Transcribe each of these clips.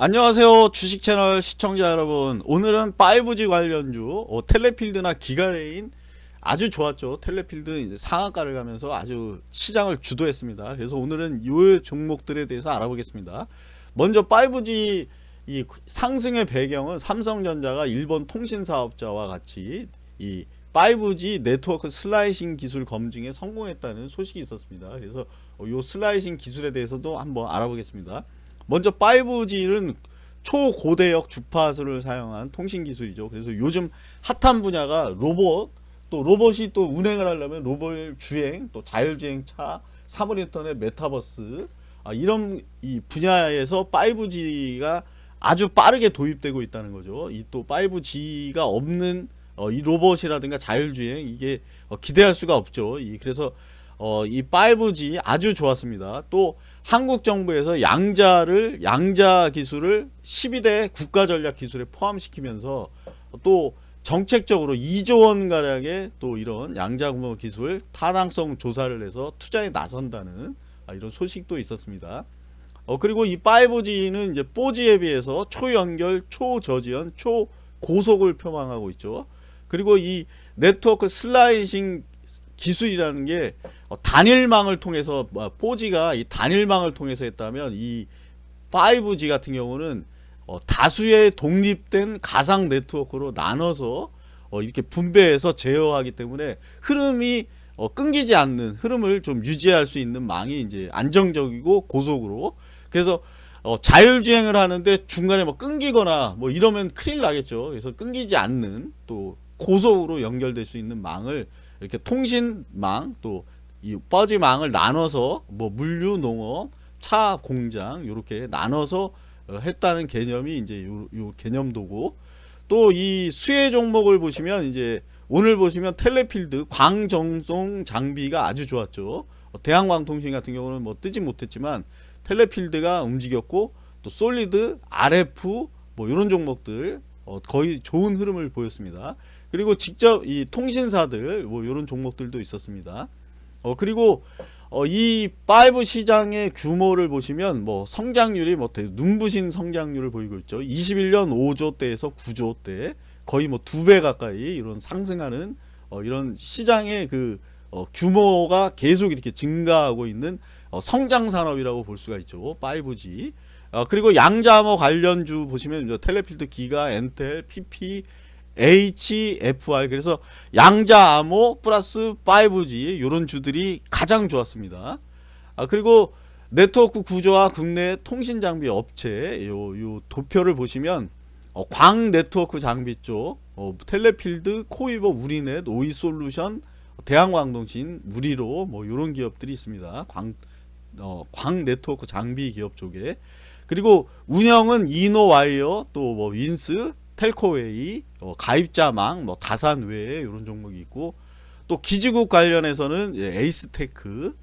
안녕하세요 주식 채널 시청자 여러분. 오늘은 5G 관련주 어, 텔레필드나 기가레인 아주 좋았죠. 텔레필드 상한가를 가면서 아주 시장을 주도했습니다. 그래서 오늘은 이 종목들에 대해서 알아보겠습니다. 먼저 5G 이 상승의 배경은 삼성전자가 일본 통신사업자와 같이 이 5G 네트워크 슬라이싱 기술 검증에 성공했다는 소식이 있었습니다. 그래서 이 슬라이싱 기술에 대해서도 한번 알아보겠습니다 먼저 5G는 초고대역 주파수를 사용한 통신 기술이죠. 그래서 요즘 핫한 분야가 로봇, 또 로봇이 또 운행을 하려면 로봇 주행, 또 자율주행 차, 사물 인터넷, 메타버스 아, 이런 이 분야에서 5G가 아주 빠르게 도입되고 있다는 거죠. 이 또 5G가 없는 어, 이 로봇이라든가 자율주행 이게 어, 기대할 수가 없죠. 이 그래서 어, 이 5G 아주 좋았습니다. 또 한국 정부에서 양자를 양자 기술을 12대 국가 전략 기술에 포함시키면서 또 정책적으로 2조 원 가량의 또 이런 양자 구모 기술 타당성 조사를 해서 투자에 나선다는 아, 이런 소식도 있었습니다. 어, 그리고 이 5G는 이제 4G에 비해서 초연결, 초저지연, 초고속을 표방하고 있죠. 그리고 이 네트워크 슬라이싱 기술이라는 게 어, 단일망을 통해서 4G가 뭐, 이 단일망을 통해서 했다면 이 5G 같은 경우는 어, 다수의 독립된 가상 네트워크로 나눠서 어, 이렇게 분배해서 제어하기 때문에 흐름이 끊기지 않는 흐름을 좀 유지할 수 있는 망이 이제 안정적이고 고속으로 그래서 자율주행을 하는데 중간에 뭐 끊기거나 뭐 이러면 큰일 나겠죠. 그래서 끊기지 않는 또 고속으로 연결될 수 있는 망을 이렇게 통신망 또 이 뻐지망을 나눠서 뭐 물류 농업 차 공장 이렇게 나눠서 어, 했다는 개념이 이제 요, 요 개념도고 또 이 수혜 종목을 보시면 이제 오늘 보시면 텔레필드 광정송 장비가 아주 좋았죠 어, 대한광통신 같은 경우는 뭐 뜨지 못했지만 텔레필드가 움직였고 또 솔리드 RF 뭐 이런 종목들 어, 거의 좋은 흐름을 보였습니다. 그리고 직접 이 통신사들 뭐 이런 종목들도 있었습니다. 어, 그리고 어, 이 5 시장의 규모를 보시면 뭐 성장률이 뭐 눈부신 성장률을 보이고 있죠. 21년 5조대에서 9조대 거의 뭐 두 배 가까이 이런 상승하는 어, 이런 시장의 그 어, 규모가 계속 이렇게 증가하고 있는 어, 성장 산업이라고 볼 수가 있죠. 5G. 어, 그리고 양자암호 관련주 보시면 텔레필드 기가 엔텔 PP HFR 그래서 양자 암호 플러스 5G 이런 주들이 가장 좋았습니다. 아, 그리고 네트워크 구조와 국내 통신 장비 업체 요, 요 도표를 보시면 어, 광 네트워크 장비 쪽 어, 텔레필드, 코위버, 우리넷, 오이솔루션, 대한광통신, 우리로 뭐 이런 기업들이 있습니다. 광, 어, 광 네트워크 장비 기업 쪽에 그리고 운영은 이노와이어 또 뭐 윈스 텔코웨어 어, 가입자망 뭐 다산외 이런 종목이 있고 또 기지국 관련해서는 에이스테크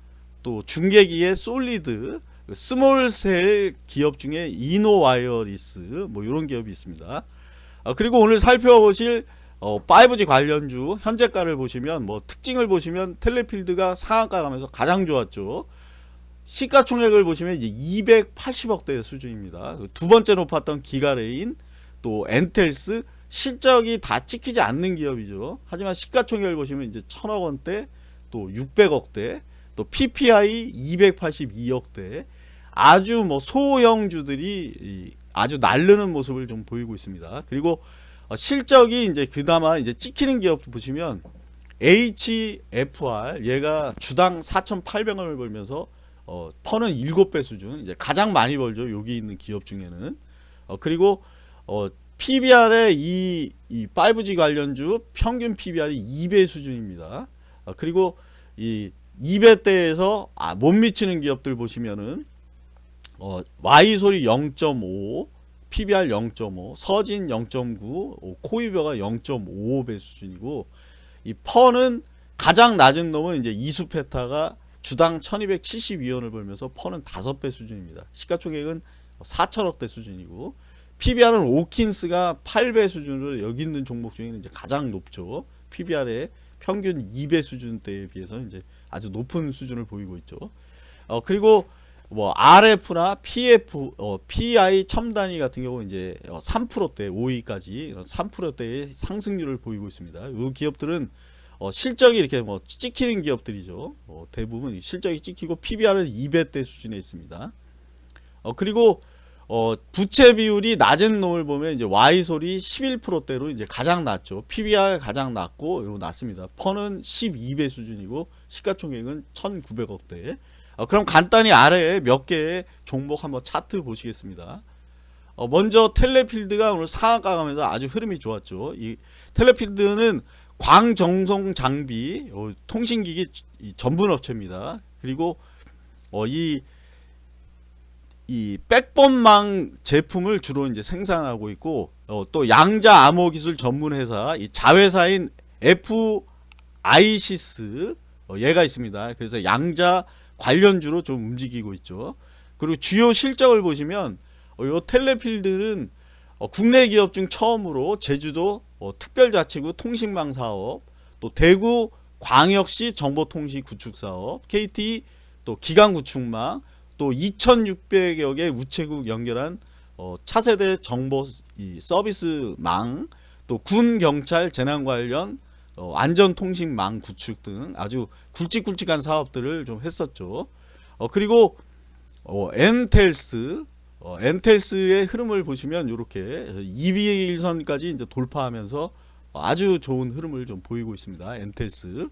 또 중계기의 솔리드 small cell 기업 중에 이노와이어리스 뭐 이런 기업이 있습니다 어, 그리고 오늘 살펴보실 어, 5G 관련주 현재가를 보시면 뭐 특징을 보시면 텔레필드가 상한가 가면서 가장 좋았죠 시가총액을 보시면 이제 280억대 수준입니다. 두 번째 높았던 기가레인 또 엔텔스 실적이 다 찍히지 않는 기업이죠. 하지만 시가총액을 보시면 이제 천억 원대 또 600억대 또 PPI 282억대 아주 뭐 소형주들이 아주 날르는 모습을 좀 보이고 있습니다. 그리고 어, 실적이 이제 그나마 이제 찍히는 기업도 보시면 HFR 얘가 주당 4,800원을 벌면서 어, 퍼는 7배 수준 이제 가장 많이 벌죠 여기 있는 기업 중에는 어, 그리고 어, PBR의 이, 이 5G 관련주 평균 PBR이 2배 수준입니다 어, 그리고 이 2배대에서 아, 못 미치는 기업들 보시면은 어, Y소리 0.5 PBR 0.5 서진 0.9 코이버가 0.55배 수준이고 이 퍼는 가장 낮은 놈은 이제 이수페타가 주당 1272원을 벌면서 퍼는 5배 수준입니다. 시가총액은 4천억대 수준이고 PBR은 오킨스가 8배 수준으로 여기 있는 종목 중에는 이제 가장 높죠. PBR의 평균 2배 수준대에 비해서 이제 아주 높은 수준을 보이고 있죠. 어, 그리고 뭐 RF나 PF, 어, PI 첨단위 같은 경우 이제 어, 3%대 5위까지 이런 3%대의 상승률을 보이고 있습니다. 이 기업들은 어, 실적이 이렇게 뭐 찍히는 기업들이죠. 어, 대부분 실적이 찍히고 PBR은 2배대 수준에 있습니다. 어, 그리고 어, 부채 비율이 낮은 놈을 보면 이제 Y솔이 11%대로 이제 가장 낮죠. PBR 가장 낮고 요 낮습니다. 펀은 12배 수준이고 시가총액은 1,900억대. 어, 그럼 간단히 아래에 몇 개의 종목 한번 차트 보시겠습니다. 어, 먼저 텔레필드가 오늘 상한가 가면서 아주 흐름이 좋았죠. 이 텔레필드는 광정성 장비 어, 통신기기 이 전문 업체입니다. 그리고 어, 이, 이 백번망 제품을 주로 이제 생산하고 있고 어, 또 양자 암호 기술 전문 회사 이 자회사인 F 아이시스 어, 얘가 있습니다. 그래서 양자 관련주로 좀 움직이고 있죠. 그리고 주요 실적을 보시면 어, 요 텔레필드는 어, 국내 기업 중 처음으로 제주도 어, 특별자치구 통신망 사업, 또 대구 광역시 정보통신 구축 사업, KT 또 기강 구축망, 또 2,600여 개 우체국 연결한 어, 차세대 정보 이 서비스망, 또 군 경찰 재난 관련 어, 안전통신망 구축 등 아주 굵직굵직한 사업들을 좀 했었죠. 어, 그리고 어, 엔텔스 어, 엔텔스의 흐름을 보시면 이렇게 2위일선까지 이제 돌파하면서 아주 좋은 흐름을 좀 보이고 있습니다. 엔텔스.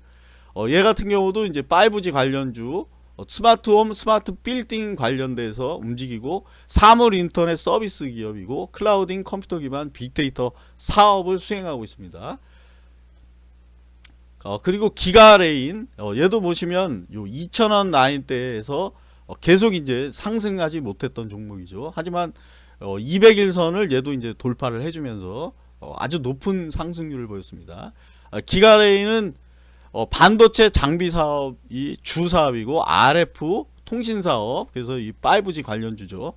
어, 얘 같은 경우도 이제 5G 관련주, 어, 스마트홈, 스마트 빌딩 관련돼서 움직이고 사물 인터넷 서비스 기업이고 클라우딩 컴퓨터 기반 빅데이터 사업을 수행하고 있습니다. 어, 그리고 기가레인 어, 얘도 보시면 요 2,000원 라인대에서 어, 계속 이제 상승하지 못했던 종목이죠. 하지만 어, 200일선을 얘도 이제 돌파를 해주면서 어, 아주 높은 상승률을 보였습니다. 어, 기가레인은 어, 반도체 장비 사업이 주 사업이고 RF 통신 사업 그래서 이 5G 관련 주죠.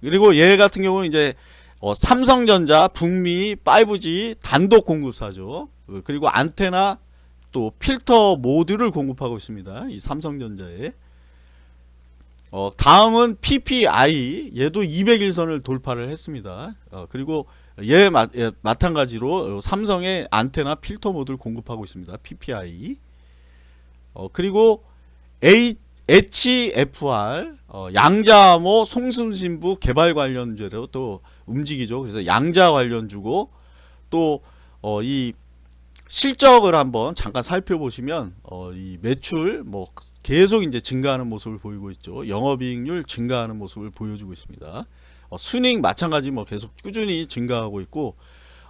그리고 얘 같은 경우는 이제 어, 삼성전자 북미 5G 단독 공급사죠. 어, 그리고 안테나 또 필터 모듈을 공급하고 있습니다. 이 삼성전자에. 어, 다음은 PPI 얘도 200일선을 돌파를 했습니다. 어, 그리고 얘, 마, 얘 마찬가지로 삼성의 안테나 필터 모듈 공급하고 있습니다. PPI. 어, 그리고 A, HFR 어, 양자암호 송승신부 개발 관련주로 또 움직이죠. 그래서 양자 관련주고 또이 어, 실적을 한번 잠깐 살펴보시면 어, 이 매출 뭐 계속 이제 증가하는 모습을 보이고 있죠. 영업이익률 증가하는 모습을 보여주고 있습니다. 어, 순익 마찬가지 뭐 계속 꾸준히 증가하고 있고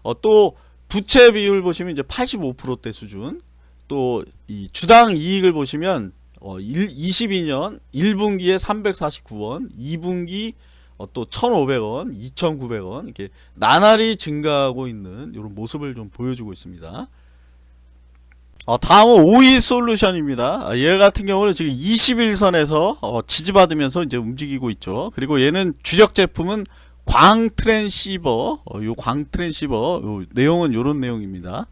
어, 또 부채 비율 보시면 이제 85%대 수준 또 이 주당 이익을 보시면 어, 1, 22년 1분기에 349원 2분기 어, 또 1,500원 2,900원 이렇게 나날이 증가하고 있는 이런 모습을 좀 보여주고 있습니다. 어, 다음은 오이 솔루션입니다. 아, 얘 같은 경우는 지금 21선에서 어, 지지받으면서 이제 움직이고 있죠. 그리고 얘는 주력 제품은 광 트랜시버, 어, 요광 트랜시버, 요 내용은 요런 내용입니다.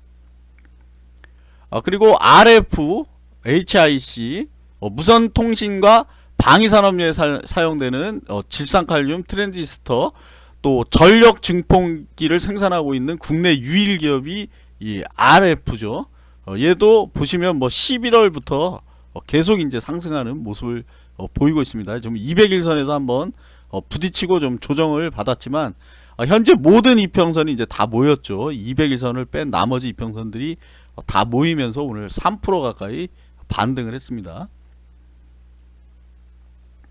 어, 그리고 RF, HIC, 어, 무선 통신과 방위산업용에 사, 용되는 어, 질산칼륨 트랜지스터, 또 전력 증폭기를 생산하고 있는 국내 유일 기업이 이 RF죠. 어, 얘도 보시면 뭐 11월부터 어, 계속 이제 상승하는 모습을 어, 보이고 있습니다. 좀 200일선에서 한번 어, 부딪히고 좀 조정을 받았지만 어, 현재 모든 이평선이 이제 다 모였죠. 200일선을 뺀 나머지 이평선들이 어, 다 모이면서 오늘 3% 가까이 반등을 했습니다.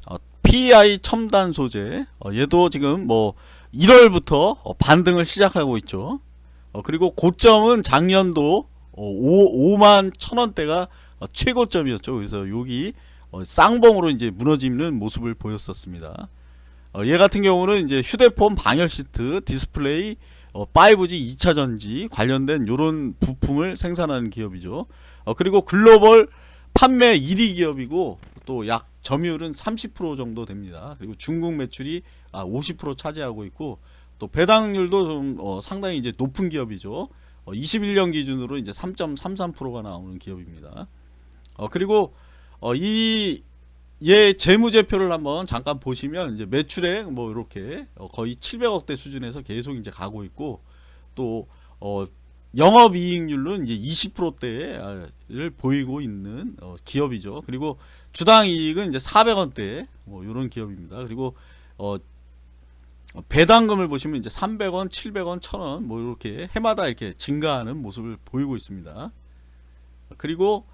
어, PI 첨단 소재 어, 얘도 지금 뭐 1월부터 어, 반등을 시작하고 있죠. 어, 그리고 고점은 작년도 5, 5만 천원대가 어, 최고점이었죠. 그래서 여기 어, 쌍봉으로 이제 무너지는 모습을 보였었습니다. 어, 얘 같은 경우는 이제 휴대폰 방열 시트, 디스플레이, 5G 2차 전지 관련된 이런 부품을 생산하는 기업이죠. 그리고 글로벌 판매 1위 기업이고 또 약 점유율은 30% 정도 됩니다. 그리고 중국 매출이 50% 아, 차지하고 있고 또 배당률도 좀 상당히 이제 높은 기업이죠. 21년 어, 기준으로 이제 3.33%가 나오는 기업입니다. 어, 그리고 어, 이, 얘 재무제표를 한번 잠깐 보시면 이제 매출액 뭐 이렇게 어, 거의 700억대 수준에서 계속 이제 가고 있고 또 어, 영업이익률은 이제 20%대를 보이고 있는 어, 기업이죠. 그리고 주당 이익은 이제 400원대 뭐 이런 기업입니다. 그리고 어, 배당금을 보시면 이제 300원, 700원, 1000원 뭐 이렇게 해마다 이렇게 증가하는 모습을 보이고 있습니다. 그리고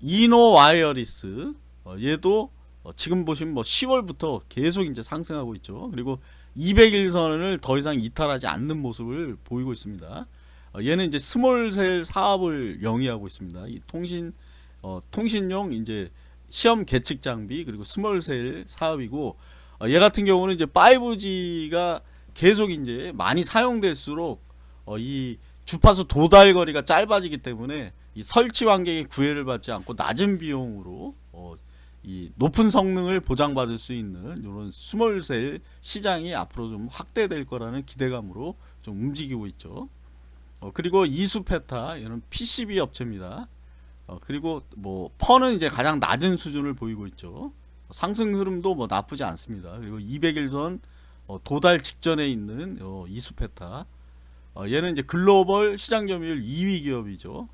이노 와이어리스 어, 얘도 어, 지금 보시면 뭐 10월부터 계속 이제 상승하고 있죠. 그리고 200일선을 더 이상 이탈하지 않는 모습을 보이고 있습니다. 어, 얘는 이제 small cell 사업을 영위하고 있습니다. 이 통신 어, 통신용 이제 시험 계측 장비 그리고 small cell 사업이고 어, 얘 같은 경우는 이제 5G가 계속 이제 많이 사용될수록 어, 이 주파수 도달 거리가 짧아지기 때문에 이 설치 환경에 구애를 받지 않고 낮은 비용으로 어, 이 높은 성능을 보장받을 수 있는 이런 스몰셀 시장이 앞으로 좀 확대될 거라는 기대감으로 좀 움직이고 있죠. 어, 그리고 이수페타 이런 PCB 업체입니다. 어, 그리고 뭐 펀은 이제 가장 낮은 수준을 보이고 있죠. 상승 흐름도 뭐 나쁘지 않습니다. 그리고 200일선 어, 도달 직전에 있는 어, 이수페타 어, 얘는 이제 글로벌 시장 점유율 2위 기업이죠.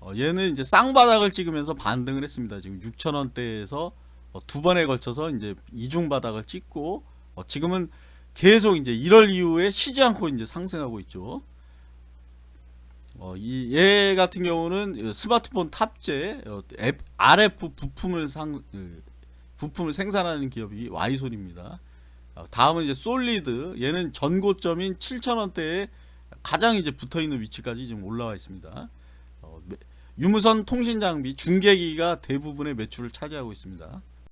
어, 얘는 이제 쌍바닥을 찍으면서 반등을 했습니다. 지금 6천원대에서 어, 두 번에 걸쳐서 이제 이중 바닥을 찍고 어, 지금은 계속 이제 1월 이후에 쉬지 않고 이제 상승하고 있죠. 어, 이, 얘 같은 경우는 스마트폰 탑재 어, 앱, RF 부품을 상, 그, 부품을 생산하는 기업이 와이솔입니다. 어, 다음은 이제 솔리드 얘는 전고점인 7,000원대에 가장 이제 붙어 있는 위치까지 지금 올라와 있습니다. 어, 매- 유무선 통신 장비 중계기가 대부분의 매출을 차지하고 있습니다.